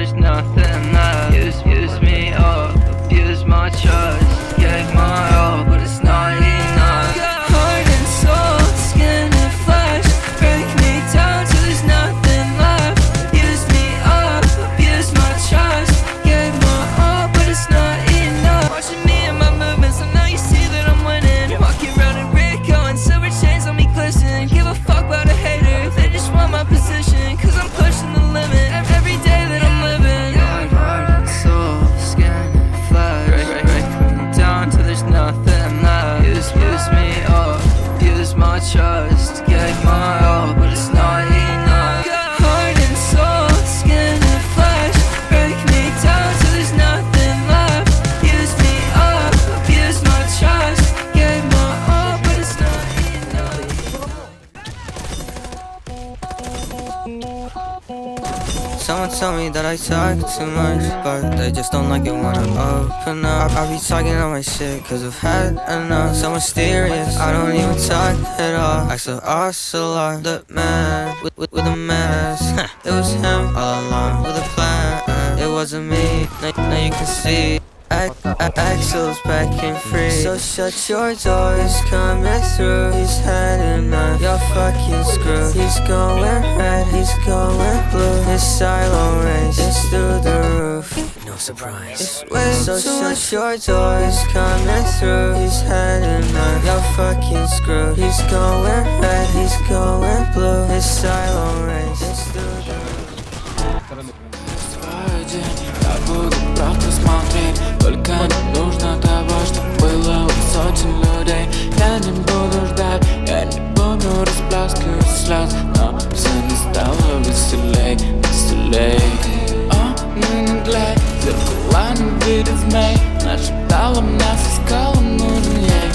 there's nothing. Someone told me that I talk too much, but they just don't like it when I open up. I be talking all my shit, cause I've had enough. So mysterious, I don't even talk at all. I saw Ocelot, the man with, with, with a mask. it was him all along with a plan. It wasn't me, now, now you can see. Axel's back and free So shut your doors, coming through He's had enough, your fucking screw He's going red, he's going blue His silo race is through the roof No surprise It's way so shut your doors, coming through He's had enough, your fucking screw He's going red, he's going blue His silo race is through the roof Свой день я буду просто смотреть Только не нужно того, змей Нашептала мне со скалом нужен ей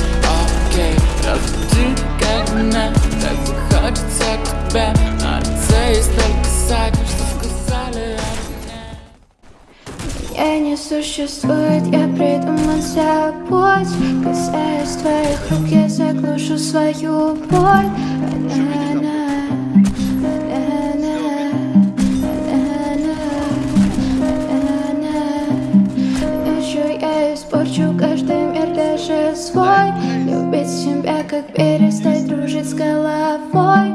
Окей, разбуди как меня Так захочется к тебе. На лице есть только саки, что сказали о мне. Меня не существует, я придумал путь. Касаясь твоих рук, я заглушу свою боль. На-на, на-на, я испорчу каждый мир, даже свой. Любить себя, как перестать дружить с головой